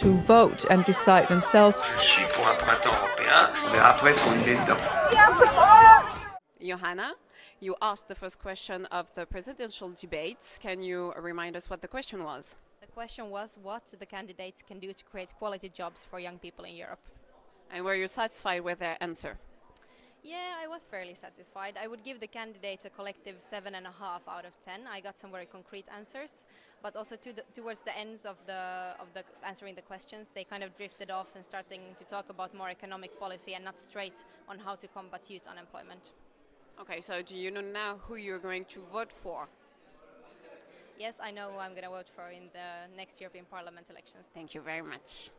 to vote and decide themselves. Je suis pour un printemps européen. On verra après ce qu'on y met dedans. Johanna, you asked the first question of the presidential debates. Can you remind us what the question was? The question was what the candidates can do to create quality jobs for young people in Europe. And were you satisfied with their answer? Yeah, I was fairly satisfied. I would give the candidates a collective seven and a half out of ten. I got some very concrete answers, but also to the, towards the ends of the of the answering the questions, they kind of drifted off and starting to talk about more economic policy and not straight on how to combat youth unemployment. Okay, so do you know now who you're going to vote for? Yes, I know who I'm going to vote for in the next European Parliament elections. Thank you very much.